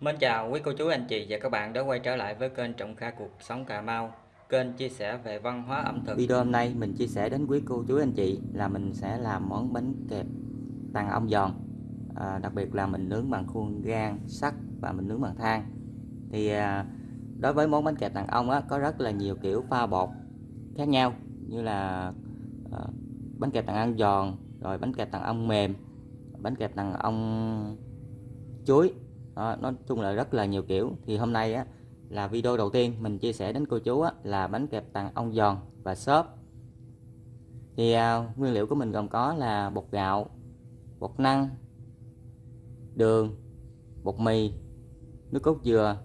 Mến chào quý cô chú anh chị và các bạn đã quay trở lại với kênh Trọng Kha Cuộc Sống Cà Mau Kênh chia sẻ về văn hóa ẩm thực. Video hôm nay mình chia sẻ đến quý cô chú anh chị là mình sẽ làm món bánh kẹp tàn ong giòn. À, Đặc biệt là mình nướng bằng khuôn gan sắt và mình nướng bằng than. Thì à, đối với món bánh kẹp tàn ong á, có rất là nhiều kiểu pha bột khác nhau Như là à, bánh kẹp tàn ong giòn, rồi bánh kẹp tàn ong mềm, bánh kẹp tàn ong chuối đó, nói chung là rất là nhiều kiểu. Thì hôm nay á là video đầu tiên mình chia sẻ đến cô chú á, là bánh kẹp tàn ong giòn và xốp thì à, nguyên liệu của mình gồm có là bột gạo bột năng đường bột mì nước cốt dừa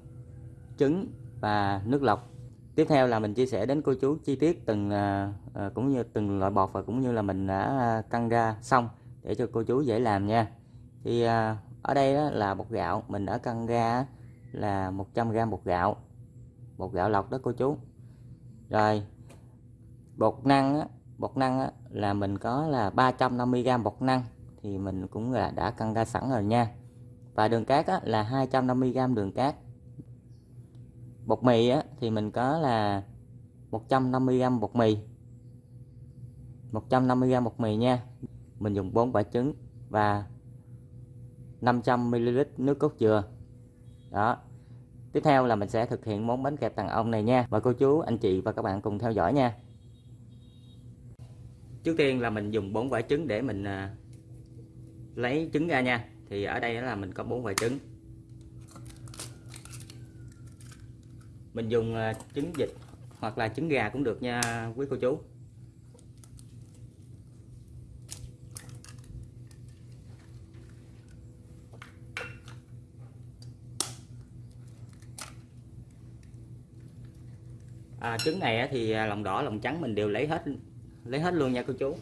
trứng và nước lọc. Tiếp theo là mình chia sẻ đến cô chú chi tiết từng à, à cũng như từng loại bột và cũng như là mình đã à, căng ra xong để cho cô chú dễ làm nha. Thì à, ở đây đó là bột gạo. Mình đã cân ra là 100g bột gạo. Bột gạo lọc đó cô chú. Rồi bột năng á, bột năng á, là mình có là 350g bột năng. Thì mình cũng là đã cân ra sẵn rồi nha. Và đường cát á, là 250g đường cát. Bột mì á, thì mình có là 150g bột mì. 150g bột mì nha. Mình dùng 4 quả trứng và 500ml nước cốt dừa. Đó. Tiếp theo là mình sẽ thực hiện món bánh kẹp tàng ong này nha. Mời cô chú, anh chị và các bạn cùng theo dõi nha. Trước tiên là mình dùng bốn quả trứng để mình à, lấy trứng ra nha. Thì ở đây là mình có bốn quả trứng. Mình dùng à, trứng vịt hoặc là trứng gà cũng được nha quý cô chú. À, trứng này thì à, lòng đỏ lòng trắng mình đều lấy hết lấy hết luôn nha cô chú.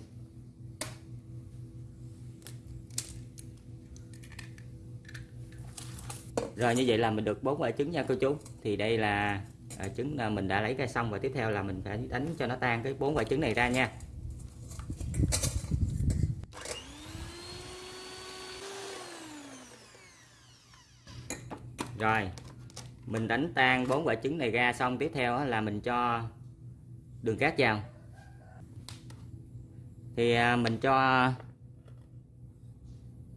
Rồi như vậy là mình được bốn quả trứng nha cô chú. Thì đây là à, trứng là mình đã lấy ra xong và tiếp theo là mình phải đánh cho nó tan cái bốn quả trứng này ra nha. Rồi mình đánh tan bốn quả trứng này ra, xong tiếp theo là mình cho đường cát vào. Thì à, mình cho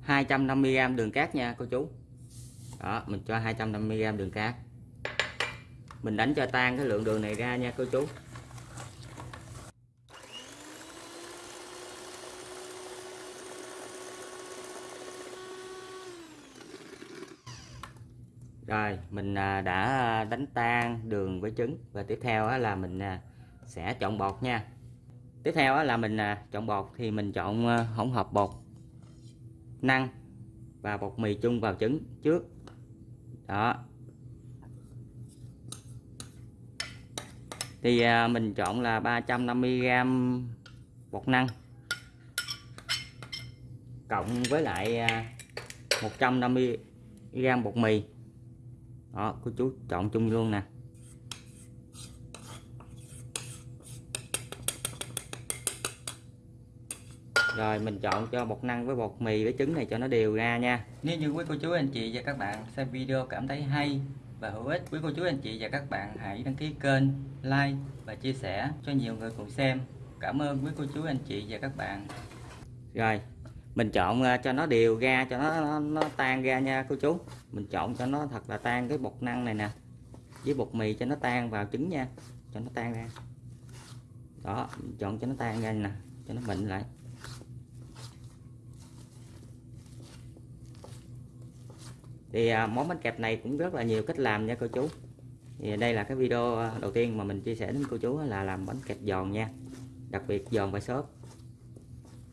250g đường cát nha, cô chú. Đó, mình cho 250g đường cát. Mình đánh cho tan cái lượng đường này ra nha, cô chú. Rồi, mình à, đã à, đánh tan đường với trứng. Và tiếp theo là mình à, sẽ chọn bột nha. Tiếp theo là mình chọn bột thì mình chọn hỗn hợp bột năng và bột mì chung vào trứng trước. Đó. Thì mình chọn là 350g bột năng cộng với lại 150g bột mì đó cô chú chọn chung luôn nè. Rồi mình chọn cho bột năng với bột mì với trứng này cho nó đều ra nha. Nếu như quý cô chú anh chị và các bạn xem video cảm thấy hay và hữu ích quý cô chú anh chị và các bạn hãy đăng ký kênh like và chia sẻ cho nhiều người cùng xem. Cảm ơn quý cô chú anh chị và các bạn. Rồi mình chọn cho nó đều ra cho nó, nó, nó tan ra nha cô chú. Mình chọn cho nó thật là tan cái bột năng này nè. Với bột mì cho nó tan vào trứng nha. Cho nó tan ra. Đó mình chọn cho nó tan ra nè. Cho nó mịn lại. Thì à, món bánh kẹp này cũng rất là nhiều cách làm nha cô chú. Thì đây là cái video đầu tiên mà mình chia sẻ đến cô chú là làm bánh kẹp giòn nha. Đặc biệt giòn và xốp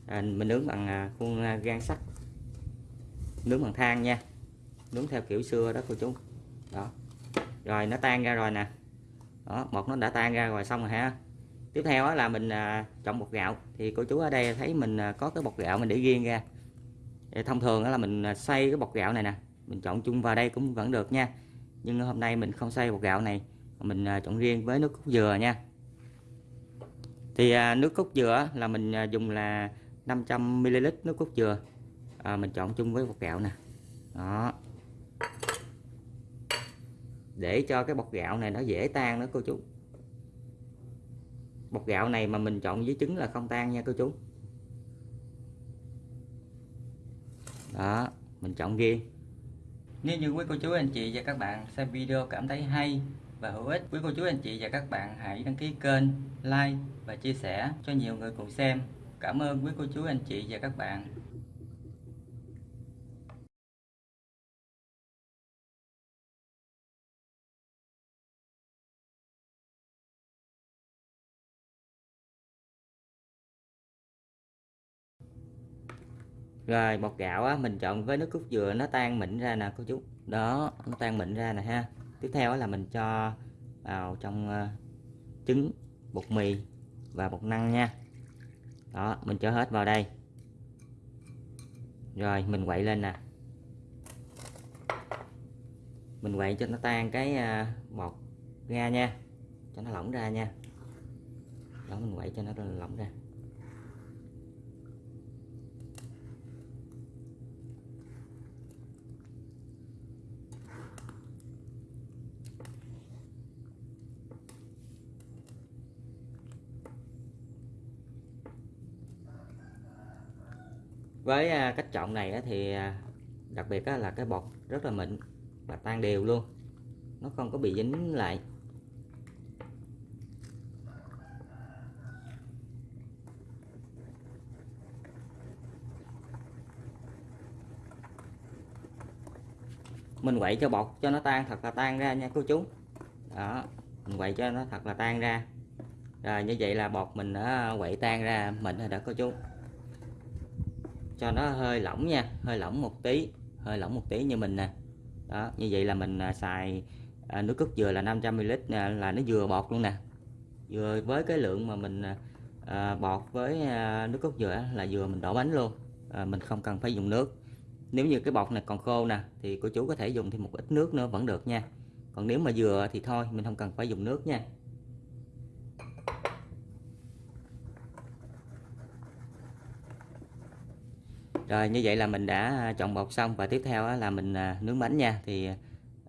à, mình nướng bằng à, khuôn à, gan sắt. Nướng bằng than nha. Nướng theo kiểu xưa đó cô chú. Đó. Rồi nó tan ra rồi nè. Đó một nó đã tan ra rồi xong rồi ha. Tiếp theo là mình à, chọn bột gạo. Thì cô chú ở đây thấy mình à, có cái bột gạo mình để riêng ra. Thông thường là mình xay cái bột gạo này nè. Mình chọn chung vào đây cũng vẫn được nha. Nhưng hôm nay mình không xay bột gạo này mình chọn riêng với nước cốt dừa nha. Thì nước cốt dừa là mình dùng là 500ml nước cốt dừa. À, mình chọn chung với bột gạo nè. Đó. Để cho cái bột gạo này nó dễ tan đó cô chú. Bột gạo này mà mình chọn với trứng là không tan nha cô chú. Đó mình chọn riêng Nếu như quý cô chú anh chị và các bạn xem video cảm thấy hay và hữu ích, quý cô chú anh chị và các bạn hãy đăng ký kênh, like và chia sẻ cho nhiều người cùng xem. Cảm ơn quý cô chú anh chị và các bạn. rồi bột gạo á mình chọn với nước cốt dừa nó tan mịn ra nè cô chú. Đó nó tan mịn ra nè ha. Tiếp theo là mình cho vào trong uh, trứng bột mì và bột năng nha đó, mình cho hết vào đây. Rồi, mình quậy lên nè. Mình quậy cho nó tan cái à, bọt bột ra nha. Cho nó lỏng ra nha. Đó, mình quậy cho nó lỏng ra. Với à, cách chọn này thì à, đặc biệt là cái bột rất là mịn và tan đều luôn. Nó không có bị dính lại. Mình quậy cho bột cho nó tan thật là tan ra nha cô chú. Đó, mình quậy cho nó thật là tan ra. Rồi như vậy là bột mình đã à, quậy tan ra mịn rồi đó cô chú cho nó hơi lỏng nha, hơi lỏng một tí, hơi lỏng một tí như mình nè. Đó, như vậy là mình à, xài à, nước cốt dừa là 500ml à, là nó vừa bọt luôn nè. Vừa với cái lượng mà mình bọt với nước cốt dừa là vừa mình đổ bánh luôn. Mình không cần phải dùng nước. Nếu như cái bọt này còn khô nè, thì cô chú có thể dùng thêm một ít nước nữa vẫn được nha. Còn nếu mà dừa thì thôi, mình không cần phải dùng nước nha. Rồi như vậy là mình đã chọn bột xong. Và tiếp theo là mình à, nướng bánh nha. Thì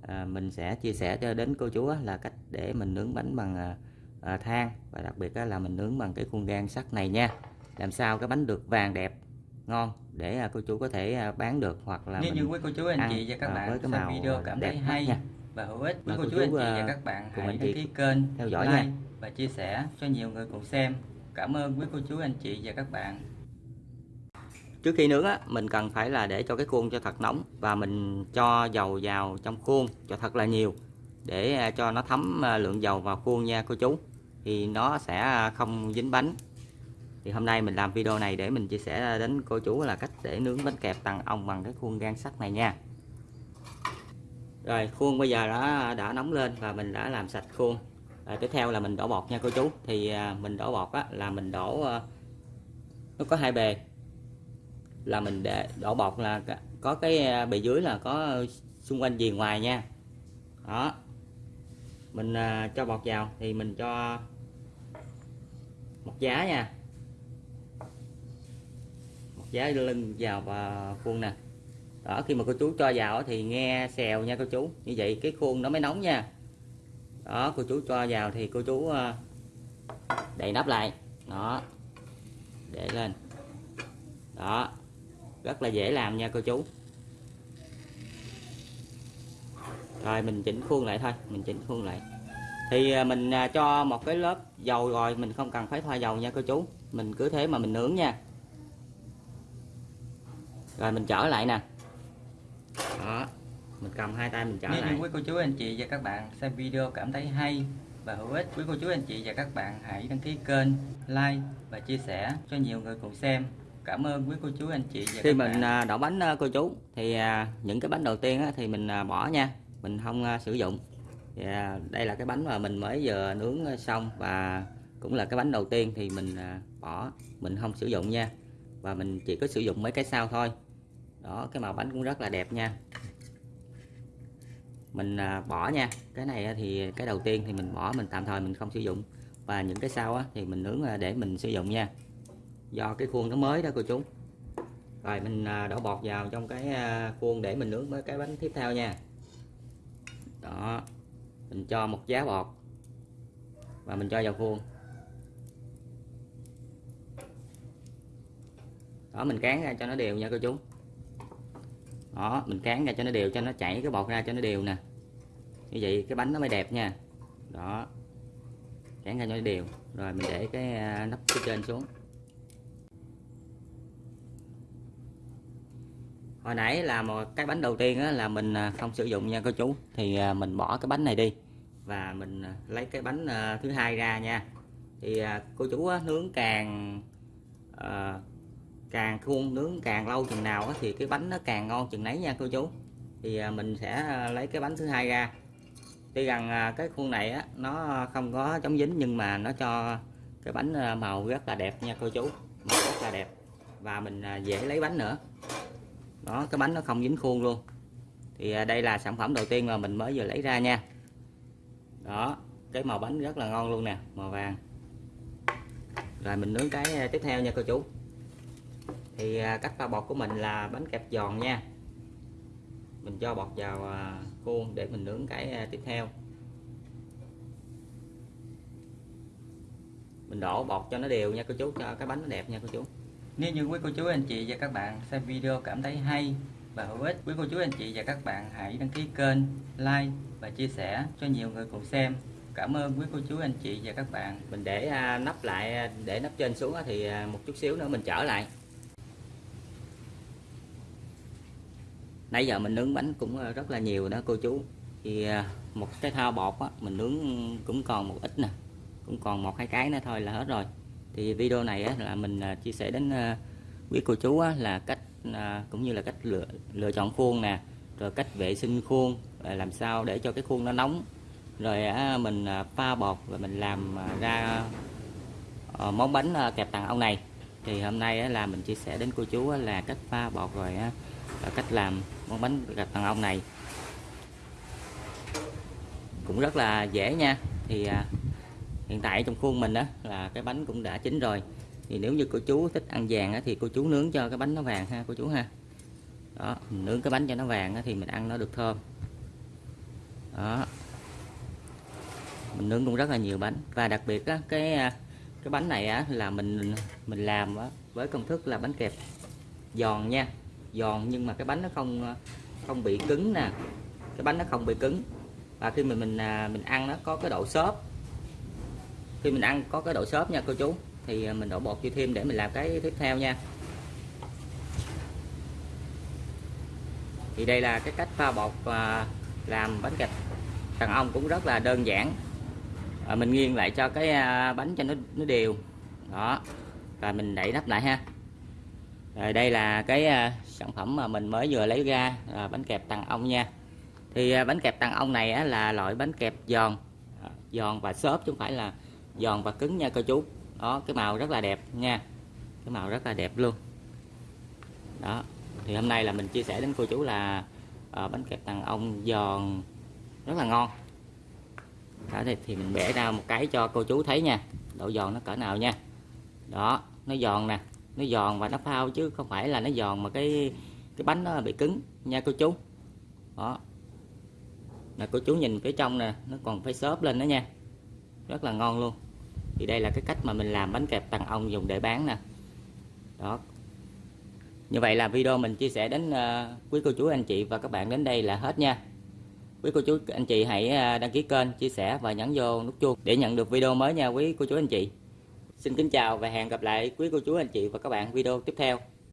à, mình sẽ chia sẻ cho đến cô chú là cách để mình nướng bánh bằng à, than. Và đặc biệt là mình nướng bằng cái khuôn gan sắt này nha. Làm sao cái bánh được vàng đẹp ngon để cô chú có thể bán được hoặc là nếu như quý cô chú anh chị và các bạn với cái màu video cảm thấy hay nha. và hữu ích quý cô, chú, anh chị và các bạn hãy đăng ký kênh theo dõi like nha. và chia sẻ cho nhiều người cùng xem. Cảm ơn quý cô chú anh chị và các bạn trước khi nướng á mình cần phải là để cho cái khuôn cho thật nóng và mình cho dầu vào trong khuôn cho thật là nhiều để à, cho nó thấm à, lượng dầu vào khuôn nha cô chú. Thì nó sẽ à, không dính bánh. Thì hôm nay mình làm video này để mình chia sẻ đến cô chú là cách để nướng bánh kẹp tầng ong bằng cái khuôn gan sắt này nha. Rồi khuôn bây giờ đã đã nóng lên và mình đã làm sạch khuôn. Rồi tiếp theo là mình đổ bột nha cô chú. Thì mình đổ bột á, là mình đổ nó có hai bề là mình để đổ bột là có cái à, bề dưới là có xung quanh gì ngoài nha. Đó. Mình à, cho bột vào thì mình cho một giá nha. Một giá lưng vào và khuôn nè. Đó, khi mà cô chú cho vào thì nghe xèo nha cô chú. Như vậy cái khuôn nó mới nóng nha. Đó, cô chú cho vào thì cô chú à, đậy nắp lại. Đó. Để lên. Đó rất là dễ làm nha cô chú. Rồi mình chỉnh khuôn lại thôi mình chỉnh khuôn lại. Thì à, mình à, cho một cái lớp dầu rồi mình không cần phải thoa dầu nha cô chú. Mình cứ thế mà mình nướng nha. Rồi mình trở lại nè. Đó mình cầm hai tay mình trở Nếu lại. quý cô chú anh chị và các bạn xem video cảm thấy hay và hữu ích quý cô chú anh chị và các bạn hãy đăng ký kênh like và chia sẻ cho nhiều người cùng xem cảm ơn quý cô chú anh chị và khi mình bạn. đổ bánh cô chú thì à, những cái bánh đầu tiên thì mình à, bỏ nha. Mình không à, sử dụng. Thì đây là cái bánh mà mình mới vừa nướng xong và cũng là cái bánh đầu tiên thì mình bỏ. Mình không sử dụng nha. Và mình chỉ có sử dụng mấy cái sau thôi. Đó cái màu bánh cũng rất là đẹp nha. Mình bỏ nha. Cái này thì cái đầu tiên thì mình bỏ mình tạm thời mình không sử dụng. Và những cái sau thì mình nướng để mình sử dụng nha do cái khuôn nó mới đó cô chú. Rồi mình à, đổ bột vào trong cái à, khuôn để mình nướng với cái bánh tiếp theo nha. Đó, mình cho một giá bột và mình cho vào khuôn. Đó, mình cán ra cho nó đều nha cô chú. Đó, mình cán ra cho nó đều, cho nó chảy cái bột ra cho nó đều nè. Như vậy cái bánh nó mới đẹp nha. Đó, cán ra cho nó đều. Rồi mình để cái à, nắp phía trên xuống. Hồi nãy là một cái bánh đầu tiên á, là mình à, không sử dụng nha cô chú. Thì à, mình bỏ cái bánh này đi và mình à, lấy cái bánh thứ hai ra nha. Thì cô chú á, nướng càng à, càng khuôn nướng càng lâu chừng nào á, thì cái bánh nó càng ngon chừng nấy nha cô chú. Thì mình sẽ lấy cái bánh thứ hai ra. Tuy rằng cái khuôn này á, nó không có chống dính nhưng mà nó cho cái bánh màu rất là đẹp nha cô chú. Màu rất là đẹp. Và mình dễ lấy bánh nữa đó, cái bánh nó không dính khuôn luôn. Thì à, đây là sản phẩm đầu tiên mà mình mới vừa lấy ra nha. Đó, cái màu bánh rất là ngon luôn nè, màu vàng. Rồi mình nướng cái à, tiếp theo nha cô chú. Thì à, cách pha bột của mình là bánh kẹp giòn nha. Mình cho bột vào khuôn để mình nướng cái tiếp theo. Mình đổ bột cho nó đều nha cô chú, cho cái bánh nó đẹp nha cô chú. Nếu như quý cô chú anh chị và các bạn xem video cảm thấy hay và hữu ích, quý cô chú anh chị và các bạn hãy đăng ký kênh, like và chia sẻ cho nhiều người cùng xem. Cảm ơn quý cô chú anh chị và các bạn. mình để à, nắp lại à, để nắp trên xuống thì à, một chút xíu nữa mình trở lại nãy giờ mình nướng bánh cũng rất là nhiều đó cô chú thì một cái thao bột á, mình nướng cũng còn một ít nè cũng còn một hai cái nữa thôi là hết rồi thì video này á, là mình à, chia sẻ đến à, quý cô chú á, là cách à, cũng như là cách lựa lựa chọn khuôn nè rồi cách vệ sinh khuôn làm sao để cho cái khuôn nó nóng. Rồi á, mình pha bột và mình làm ra ờ, món bánh kẹp tàng ong này. Thì hôm nay á, là mình chia sẻ đến cô chú á, là cách pha bột rồi á, cách làm món bánh kẹp tàng ong này. Cũng rất là dễ nha. Thì hiện tại trong khuôn mình đó là cái bánh cũng đã chín rồi. Thì nếu như cô chú thích ăn vàng á, thì cô chú nướng cho cái bánh nó vàng ha cô chú ha. Đó mình nướng cái bánh cho nó vàng á, thì mình ăn nó được thơm. Đó. Mình nướng cũng rất là nhiều bánh. Và đặc biệt á, cái à, cái bánh này á, là mình mình làm á, với công thức là bánh kẹp giòn nha. Giòn nhưng mà cái bánh nó không à, không bị cứng nè. Cái bánh nó không bị cứng. Và khi mình mình mình ăn nó có cái độ xốp khi mình ăn có cái độ xốp nha cô chú. Thì à, mình đổ bột vô thêm để mình làm cái tiếp theo nha. Thì đây là cái cách pha bột và làm bánh kẹp đàn ong cũng rất là đơn giản. À, mình nghiêng lại cho cái à, bánh cho nó nó đều. Đó. Và mình đậy nắp lại ha. Rồi đây là cái à, sản phẩm mà mình mới vừa lấy ra à, bánh kẹp tàng ong nha. Thì à, bánh kẹp tàng ong này á, là loại bánh kẹp giòn. À, giòn và xốp chứ không phải là giòn và cứng nha cô chú. Đó cái màu rất là đẹp nha. Cái màu rất là đẹp luôn. Đó thì hôm nay là mình chia sẻ đến cô chú là à, bánh kẹp tàng ong giòn rất là ngon. Đó thì, thì mình bẻ ra một cái cho cô chú thấy nha. Độ giòn nó cỡ nào nha. Đó nó giòn nè nó giòn và nó phao chứ không phải là nó giòn mà cái cái bánh nó bị cứng nha cô chú. Đó. Là cô chú nhìn phía trong nè nó còn phải xốp lên đó nha rất là ngon luôn. Thì đây là cái cách mà mình làm bánh kẹp tầng ong dùng để bán nè. Đó. Như vậy là video mình chia sẻ đến uh, quý cô chú anh chị và các bạn đến đây là hết nha. Quý cô chú anh chị hãy ờ, đăng ký kênh chia sẻ và nhấn vô nút chuông để nhận được video mới nha quý cô chú anh chị. Xin kính chào và hẹn gặp lại quý cô chú anh chị và các bạn video tiếp theo.